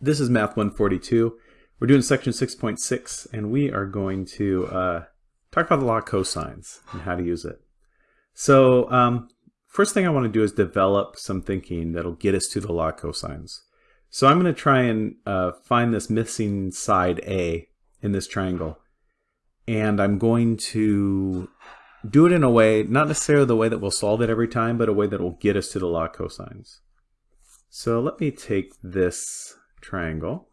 This is Math 142. We're doing section 6.6 and we are going to uh, talk about the law of cosines and how to use it. So um, first thing I want to do is develop some thinking that'll get us to the law of cosines. So I'm going to try and uh, find this missing side A in this triangle and I'm going to do it in a way, not necessarily the way that we'll solve it every time, but a way that will get us to the law of cosines. So let me take this triangle.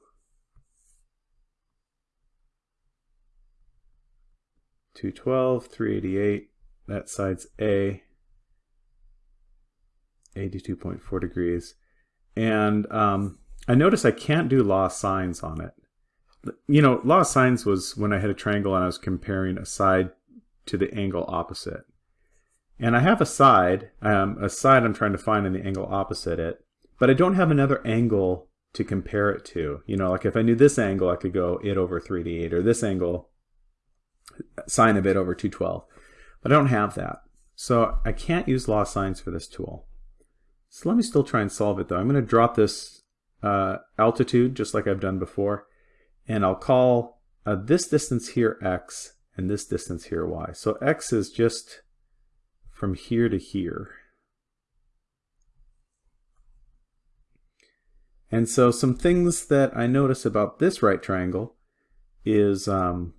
212, 388, that side's A, 82.4 degrees. And um, I notice I can't do law of sines on it. You know, law of sines was when I had a triangle and I was comparing a side to the angle opposite. And I have a side, um, a side I'm trying to find in the angle opposite it, but I don't have another angle to compare it to. You know, like if I knew this angle, I could go it over 3d8, or this angle, sine of it over 212. But I don't have that. So I can't use law sines for this tool. So let me still try and solve it though. I'm going to drop this uh, altitude just like I've done before. And I'll call uh, this distance here x and this distance here y. So x is just from here to here. And so some things that I notice about this right triangle is um,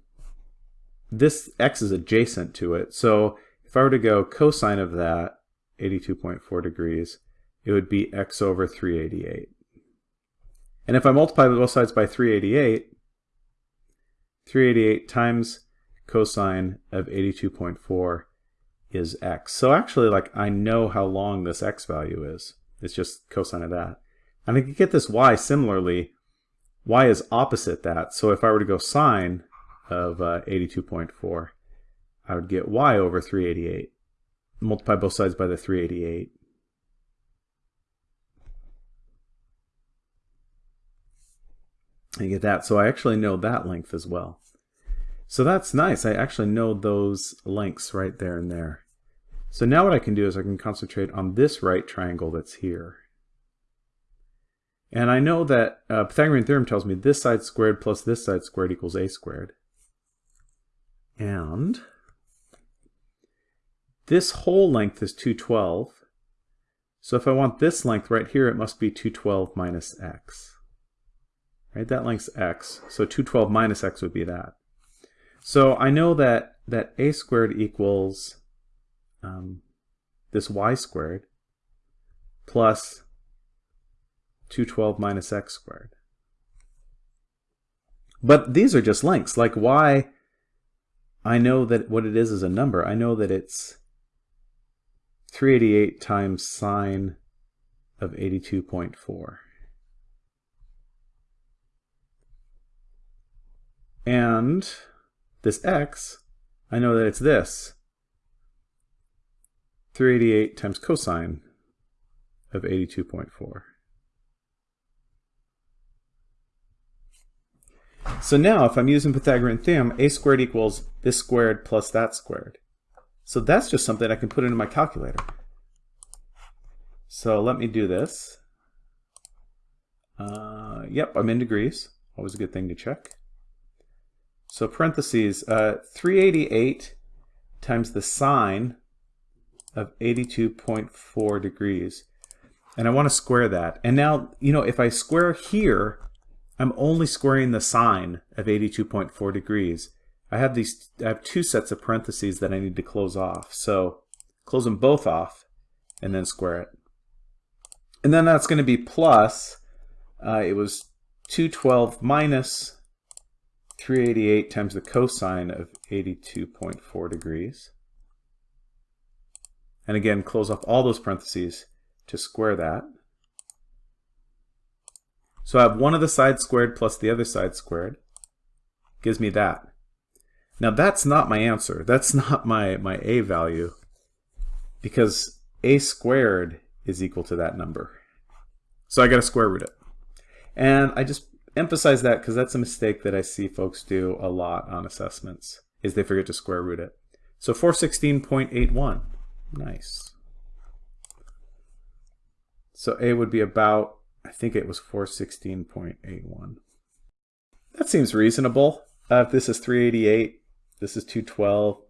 this x is adjacent to it. So if I were to go cosine of that, 82.4 degrees, it would be x over 388. And if I multiply both sides by 388, 388 times cosine of 82.4 is x. So actually, like, I know how long this x value is. It's just cosine of that. And I could get this y similarly. y is opposite that. So if I were to go sine of uh, 82.4, I would get y over 388. Multiply both sides by the 388. And you get that. So I actually know that length as well. So that's nice. I actually know those lengths right there and there. So now what I can do is I can concentrate on this right triangle that's here. And I know that uh, Pythagorean theorem tells me this side squared plus this side squared equals a squared. And this whole length is 212. So if I want this length right here, it must be 212 minus x. Right, that length's x, so 212 minus x would be that. So I know that, that a squared equals um, this y squared plus 212 minus x squared. But these are just lengths. Like y, I know that what it is is a number. I know that it's 388 times sine of 82.4. And this x, I know that it's this. 388 times cosine of 82.4. So now if I'm using Pythagorean theorem, a squared equals this squared plus that squared. So that's just something I can put into my calculator. So let me do this. Uh, yep, I'm in degrees. Always a good thing to check. So parentheses, uh, 388 times the sine of 82.4 degrees. And I want to square that. And now, you know, if I square here, I'm only squaring the sine of 82.4 degrees. I have these, I have two sets of parentheses that I need to close off. So close them both off and then square it. And then that's going to be plus, uh, it was 212 minus 388 times the cosine of 82.4 degrees. And again, close off all those parentheses to square that. So I have one of the sides squared plus the other side squared. Gives me that. Now that's not my answer. That's not my, my a value. Because a squared is equal to that number. So I got to square root it. And I just emphasize that because that's a mistake that I see folks do a lot on assessments, is they forget to square root it. So 416.81. Nice. So a would be about I think it was 416.81. That seems reasonable. Uh, if this is 388, this is 212,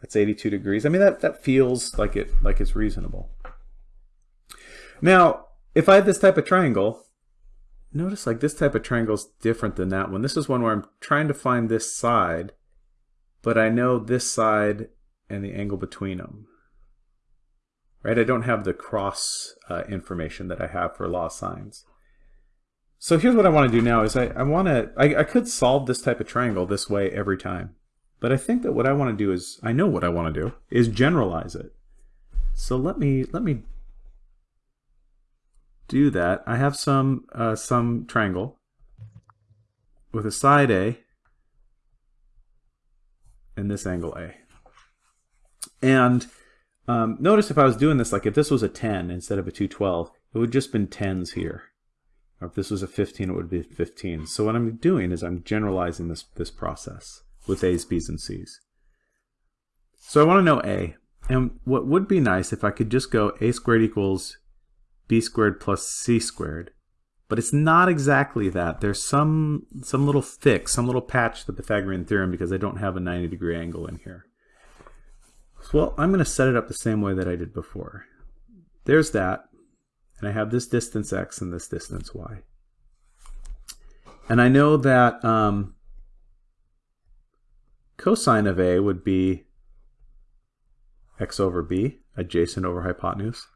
that's 82 degrees. I mean, that, that feels like it like it's reasonable. Now, if I had this type of triangle, notice like this type of triangle is different than that one. This is one where I'm trying to find this side, but I know this side and the angle between them. Right? I don't have the cross uh, information that I have for law sines. So here's what I want to do now is I, I want to, I, I could solve this type of triangle this way every time. But I think that what I want to do is, I know what I want to do, is generalize it. So let me, let me do that. I have some, uh, some triangle with a side A and this angle A. And um, notice if I was doing this, like if this was a 10 instead of a 212, it would just been 10s here. Or if this was a 15, it would be 15. So what I'm doing is I'm generalizing this, this process with A's, B's, and C's. So I want to know A. And what would be nice if I could just go A squared equals B squared plus C squared. But it's not exactly that. There's some, some little fix, some little patch to the Pythagorean theorem because I don't have a 90 degree angle in here. Well, I'm going to set it up the same way that I did before. There's that, and I have this distance x and this distance y. And I know that um, cosine of a would be x over b, adjacent over hypotenuse.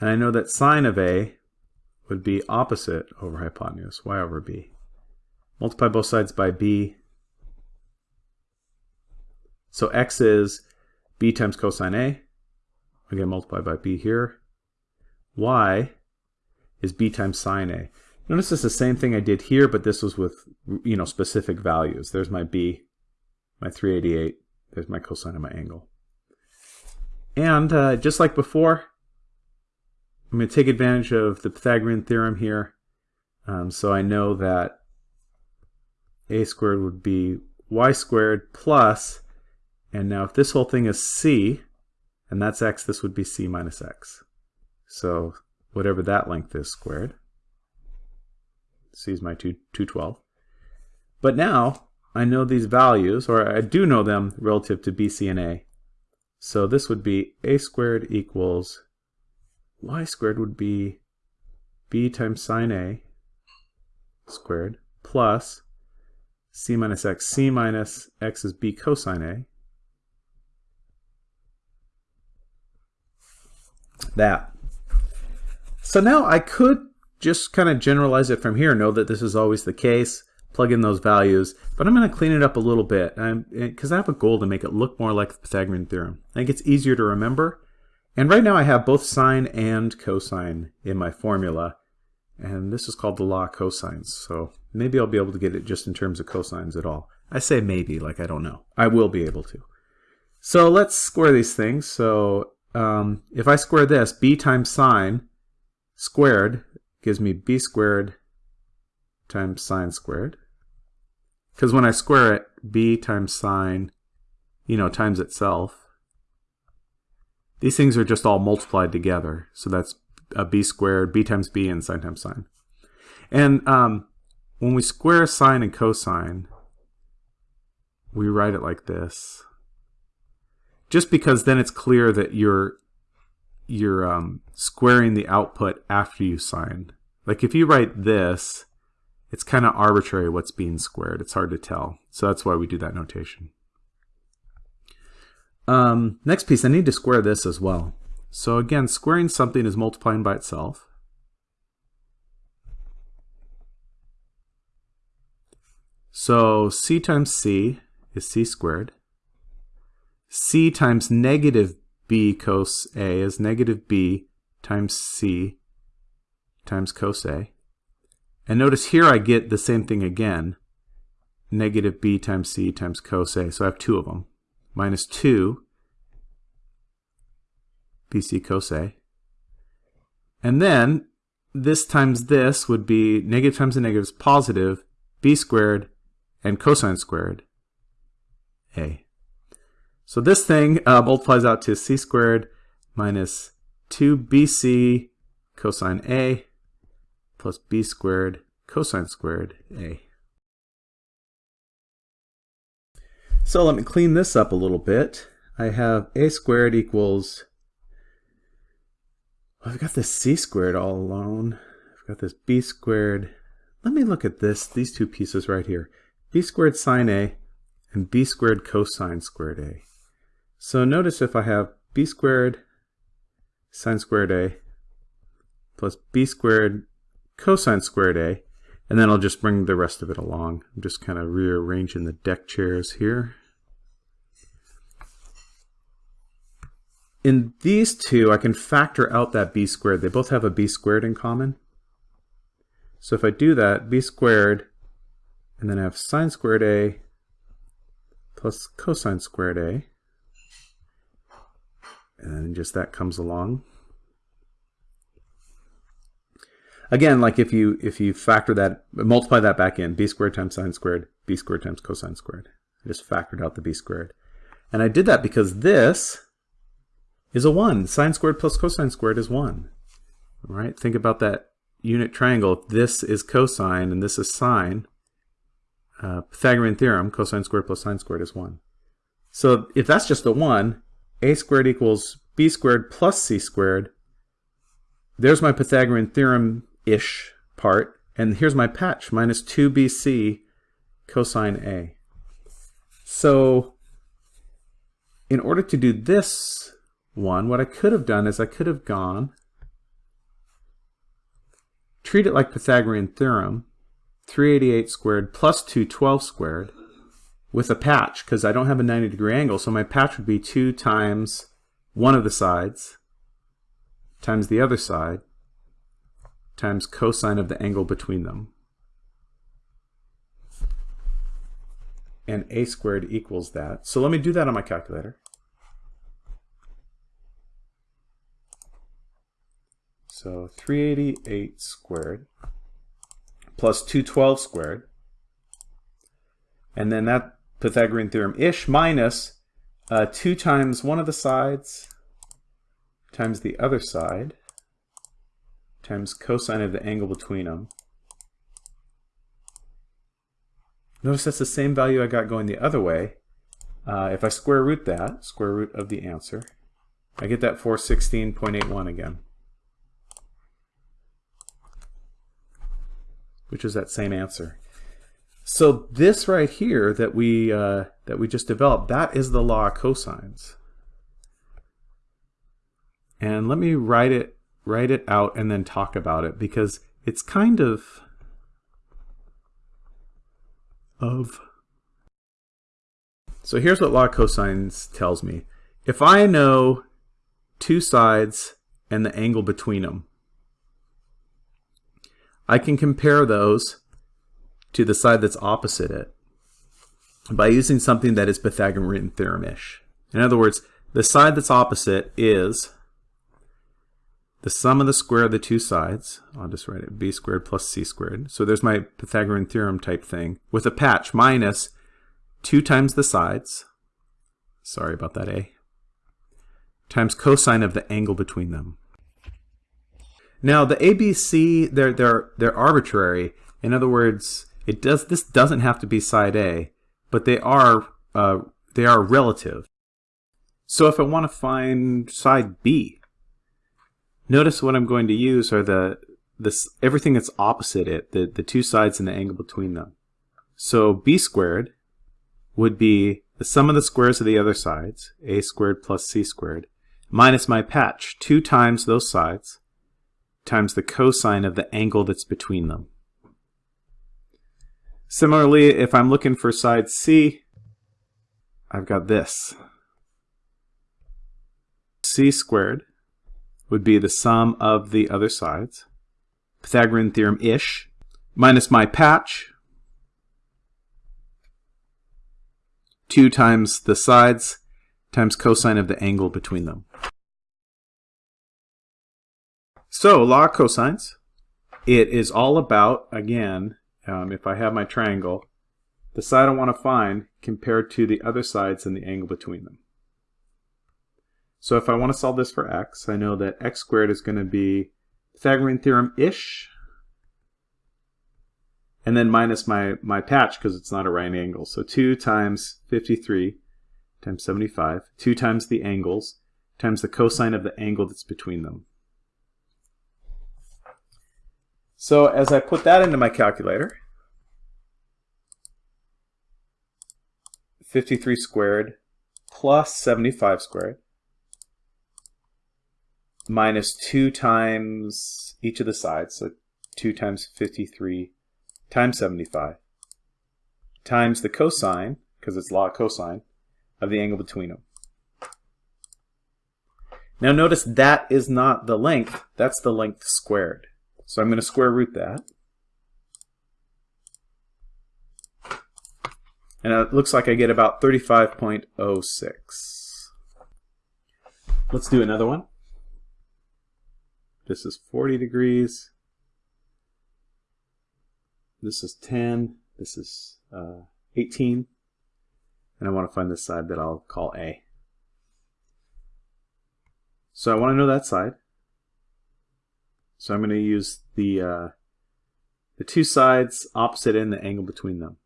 And I know that sine of a would be opposite over hypotenuse, y over b. Multiply both sides by b. So x is b times cosine A. Again, multiply by b here. y is b times sine A. Notice it's the same thing I did here, but this was with you know specific values. There's my b, my 388. There's my cosine of my angle. And uh, just like before, I'm going to take advantage of the Pythagorean theorem here. Um, so I know that a squared would be y squared plus and now if this whole thing is c, and that's x, this would be c minus x. So whatever that length is squared. c is my 2, 212. But now I know these values, or I do know them relative to b, c, and a. So this would be a squared equals y squared would be b times sine a squared plus c minus x. c minus x is b cosine a that. So now I could just kind of generalize it from here, know that this is always the case, plug in those values, but I'm going to clean it up a little bit because I have a goal to make it look more like the Pythagorean theorem. I think it's easier to remember. And right now I have both sine and cosine in my formula, and this is called the law of cosines, so maybe I'll be able to get it just in terms of cosines at all. I say maybe, like I don't know. I will be able to. So let's square these things. So um, if I square this, b times sine squared gives me b squared times sine squared. Because when I square it, b times sine, you know, times itself. These things are just all multiplied together. So that's a b squared, b times b, and sine times sine. And um, when we square sine and cosine, we write it like this just because then it's clear that you're you're um, squaring the output after you sine. Like if you write this, it's kind of arbitrary what's being squared. It's hard to tell. So that's why we do that notation. Um, next piece, I need to square this as well. So again, squaring something is multiplying by itself. So c times c is c squared c times negative b cos a is negative b times c times cos a. And notice here I get the same thing again, negative b times c times cos a. So I have two of them, minus 2 bc cos a. And then this times this would be negative times a negative is positive, b squared and cosine squared a. So this thing uh, multiplies out to c squared minus 2bc cosine A plus b squared cosine squared a. So let me clean this up a little bit. I have a squared equals, I've got this c squared all alone. I've got this b squared. Let me look at this, these two pieces right here. b squared sine a and b squared cosine squared a. So notice if I have b squared sine squared a plus b squared cosine squared a, and then I'll just bring the rest of it along. I'm just kind of rearranging the deck chairs here. In these two, I can factor out that b squared. They both have a b squared in common. So if I do that, b squared, and then I have sine squared a plus cosine squared a, and just that comes along. Again, like if you if you factor that, multiply that back in, b squared times sine squared, b squared times cosine squared. I just factored out the b squared. And I did that because this is a 1. Sine squared plus cosine squared is 1. All right, think about that unit triangle. This is cosine and this is sine, uh, Pythagorean theorem, cosine squared plus sine squared is 1. So if that's just a 1, a squared equals b squared plus c squared. There's my Pythagorean theorem ish part. And here's my patch, minus 2bc cosine A. So in order to do this one, what I could have done is I could have gone, treat it like Pythagorean theorem, 388 squared plus 212 squared with a patch, because I don't have a 90 degree angle, so my patch would be 2 times one of the sides times the other side times cosine of the angle between them. And a squared equals that. So let me do that on my calculator. So 388 squared plus 212 squared. And then that Pythagorean theorem-ish minus uh, 2 times one of the sides times the other side times cosine of the angle between them. Notice that's the same value I got going the other way. Uh, if I square root that, square root of the answer, I get that 416.81 again. Which is that same answer. So this right here that we uh, that we just developed, that is the law of cosines. And let me write it write it out and then talk about it because it's kind of of so here's what law of cosines tells me. If I know two sides and the angle between them, I can compare those to the side that's opposite it by using something that is Pythagorean theorem-ish. In other words, the side that's opposite is the sum of the square of the two sides, I'll just write it b squared plus c squared. So there's my Pythagorean theorem type thing with a patch minus 2 times the sides, sorry about that a, times cosine of the angle between them. Now the ABC, they're, they're, they're arbitrary. In other words, it does this doesn't have to be side A, but they are uh, they are relative. So if I want to find side B, Notice what I'm going to use are the this everything that's opposite it, the, the two sides and the angle between them. So b squared would be the sum of the squares of the other sides, a squared plus c squared, minus my patch, 2 times those sides, times the cosine of the angle that's between them. Similarly, if I'm looking for side c, I've got this. c squared would be the sum of the other sides. Pythagorean theorem-ish minus my patch, 2 times the sides times cosine of the angle between them. So, law of cosines. It is all about, again, um, if I have my triangle, the side I want to find compared to the other sides and the angle between them. So if I want to solve this for x, I know that x squared is going to be Pythagorean theorem-ish and then minus my, my patch because it's not a right angle. So 2 times 53 times 75, 2 times the angles, times the cosine of the angle that's between them. So as I put that into my calculator, 53 squared plus 75 squared minus 2 times each of the sides, so 2 times 53 times 75 times the cosine, because it's law cosine, of the angle between them. Now notice that is not the length, that's the length squared. So I'm going to square root that. And it looks like I get about 35.06. Let's do another one. This is 40 degrees. This is 10. This is uh, 18. And I want to find this side that I'll call A. So I want to know that side. So I'm going to use the, uh, the two sides opposite and the angle between them.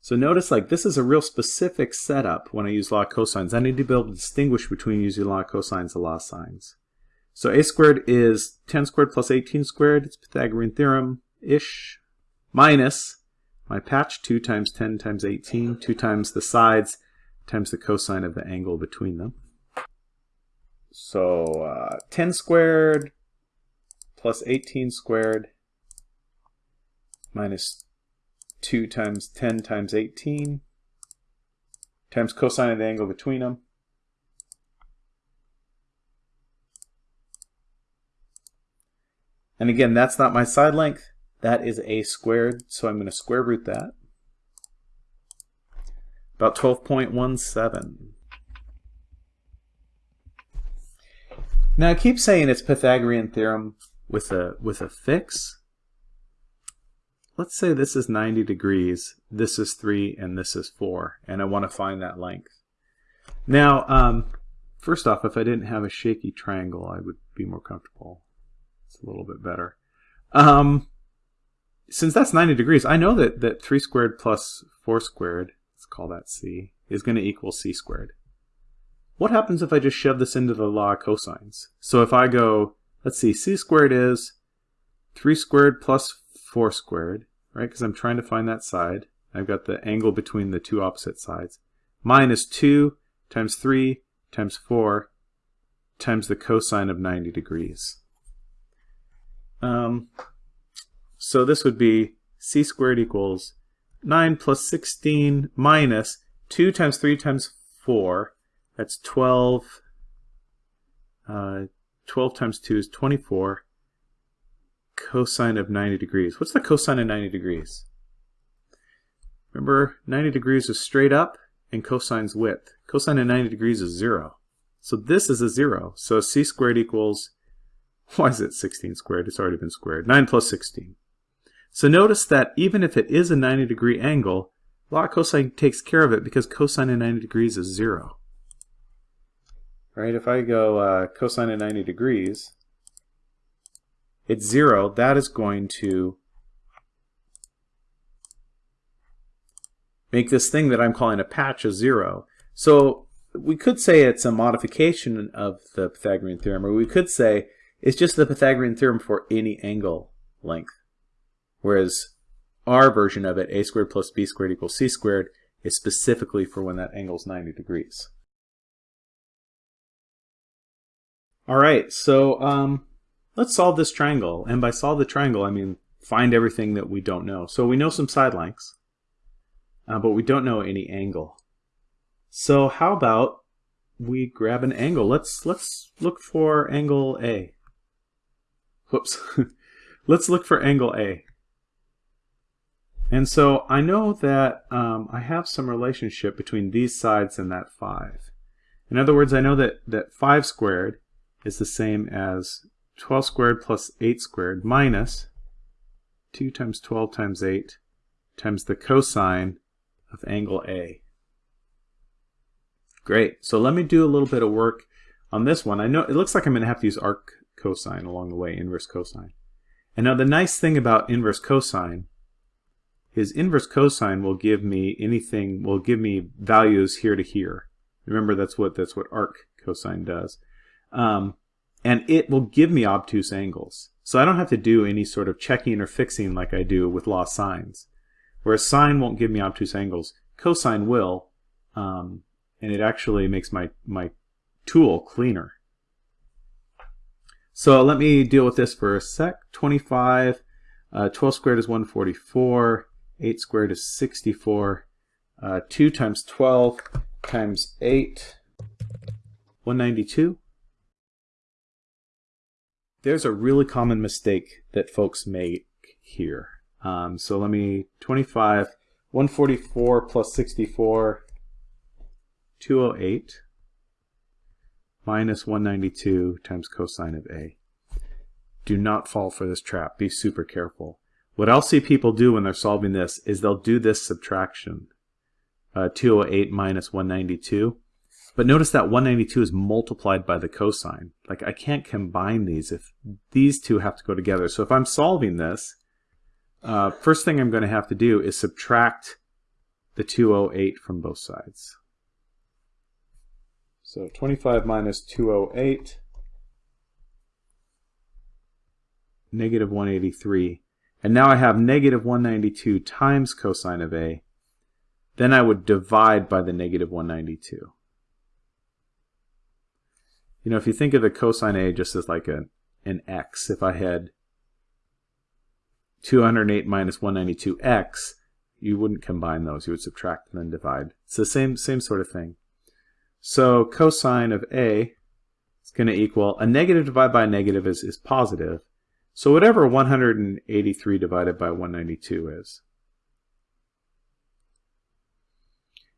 So notice like this is a real specific setup when I use law of cosines. I need to be able to distinguish between using law of cosines and law of sines. So a squared is 10 squared plus 18 squared. It's Pythagorean theorem-ish. Minus my patch, 2 times 10 times 18, 2 times the sides times the cosine of the angle between them. So uh, 10 squared plus 18 squared minus 2 times 10 times 18 times cosine of the angle between them. And again, that's not my side length. That is a squared, so I'm going to square root that. About 12.17. Now I keep saying it's Pythagorean theorem with a with a fix. Let's say this is 90 degrees, this is 3, and this is 4, and I want to find that length. Now, um, first off, if I didn't have a shaky triangle, I would be more comfortable. It's a little bit better. Um, since that's 90 degrees, I know that, that 3 squared plus 4 squared, let's call that c, is going to equal c squared. What happens if I just shove this into the law of cosines? So if I go, let's see, c squared is 3 squared plus 4 squared, right? Because I'm trying to find that side. I've got the angle between the two opposite sides. Minus 2 times 3 times 4 times the cosine of 90 degrees. Um, so this would be c squared equals 9 plus 16 minus 2 times 3 times 4. That's 12. Uh, 12 times 2 is 24 cosine of 90 degrees. What's the cosine of 90 degrees? Remember, 90 degrees is straight up and cosine's width. Cosine of 90 degrees is 0. So this is a 0. So c squared equals why is it 16 squared? It's already been squared. 9 plus 16. So notice that even if it is a 90 degree angle, law cosine takes care of it because cosine of 90 degrees is 0. Right? If I go uh, cosine of 90 degrees, it's 0. That is going to make this thing that I'm calling a patch a 0. So we could say it's a modification of the Pythagorean theorem, or we could say it's just the Pythagorean theorem for any angle length. Whereas our version of it, a squared plus b squared equals c squared, is specifically for when that angle is 90 degrees. All right, so um, let's solve this triangle. And by solve the triangle, I mean find everything that we don't know. So we know some side lengths, uh, but we don't know any angle. So how about we grab an angle? Let's let's look for angle A. Whoops. Let's look for angle A. And so I know that um, I have some relationship between these sides and that 5. In other words, I know that, that 5 squared is the same as 12 squared plus 8 squared minus 2 times 12 times 8 times the cosine of angle A. Great. So let me do a little bit of work on this one. I know it looks like I'm going to have to use arc cosine along the way, inverse cosine. And now the nice thing about inverse cosine is inverse cosine will give me anything, will give me values here to here. Remember, that's what that's what arc cosine does. Um, and it will give me obtuse angles. So I don't have to do any sort of checking or fixing like I do with law sines. Whereas sine won't give me obtuse angles, cosine will, um, and it actually makes my, my tool cleaner. So let me deal with this for a sec. 25, uh, 12 squared is 144, 8 squared is 64, uh, 2 times 12 times 8, 192. There's a really common mistake that folks make here. Um, so let me, 25, 144 plus 64, 208 minus 192 times cosine of A. Do not fall for this trap. Be super careful. What I'll see people do when they're solving this is they'll do this subtraction. Uh, 208 minus 192. But notice that 192 is multiplied by the cosine. Like I can't combine these if these two have to go together. So if I'm solving this, uh, first thing I'm going to have to do is subtract the 208 from both sides. So 25 minus 208, negative 183. And now I have negative 192 times cosine of A. Then I would divide by the negative 192. You know, if you think of the cosine A just as like a, an x, if I had 208 minus 192x, you wouldn't combine those. You would subtract and then divide. It's the same, same sort of thing. So cosine of A is going to equal, a negative divided by a negative is, is positive. So whatever 183 divided by 192 is.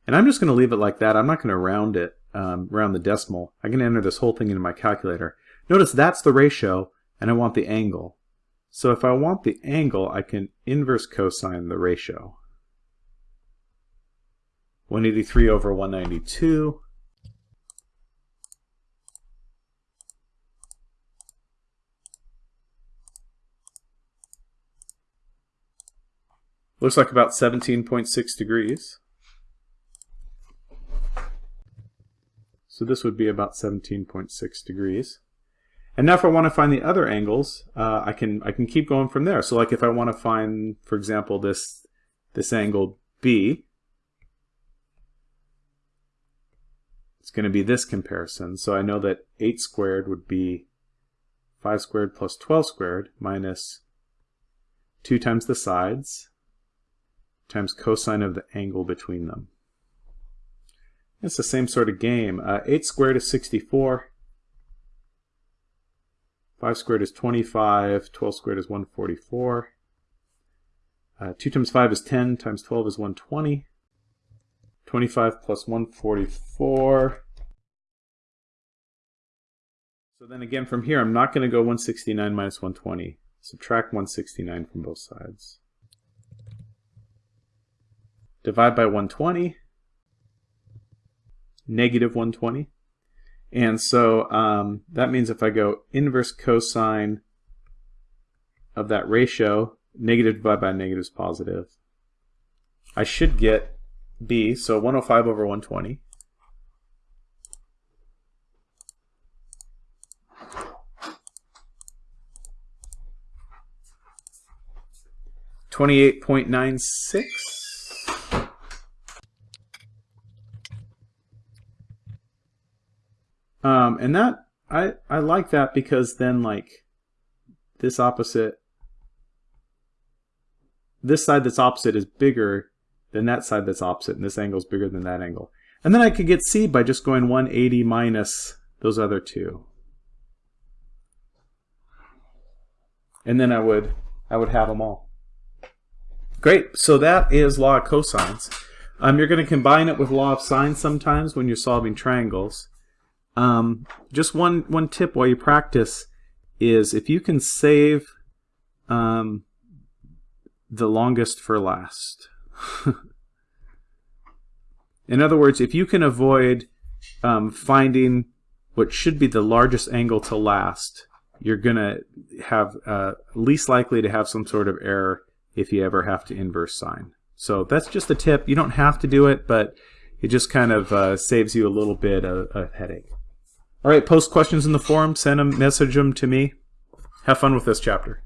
And I'm just going to leave it like that. I'm not going to round it, um, round the decimal. I can enter this whole thing into my calculator. Notice that's the ratio, and I want the angle. So if I want the angle, I can inverse cosine the ratio. 183 over 192. Looks like about 17.6 degrees. So this would be about 17.6 degrees. And now if I want to find the other angles, uh, I can I can keep going from there. So like if I want to find, for example, this this angle B, it's going to be this comparison. So I know that 8 squared would be 5 squared plus 12 squared minus 2 times the sides times cosine of the angle between them. It's the same sort of game. Uh, 8 squared is 64. 5 squared is 25. 12 squared is 144. Uh, 2 times 5 is 10. Times 12 is 120. 25 plus 144. So then again from here, I'm not going to go 169 minus 120. Subtract 169 from both sides divide by 120, negative 120. And so um, that means if I go inverse cosine of that ratio, negative divided by negative is positive. I should get B, so 105 over 120. Twenty-eight point nine six. Um, and that I I like that because then like this opposite this side that's opposite is bigger than that side that's opposite, and this angle is bigger than that angle. And then I could get C by just going 180 minus those other two. And then I would I would have them all. Great, so that is law of cosines. Um, you're going to combine it with law of sines sometimes when you're solving triangles. Um, just one one tip while you practice is if you can save um, the longest for last. In other words, if you can avoid um, finding what should be the largest angle to last, you're going to have uh, least likely to have some sort of error if you ever have to inverse sine. So that's just a tip. You don't have to do it, but it just kind of uh, saves you a little bit of, of headache. All right, post questions in the forum. Send them, message them to me. Have fun with this chapter.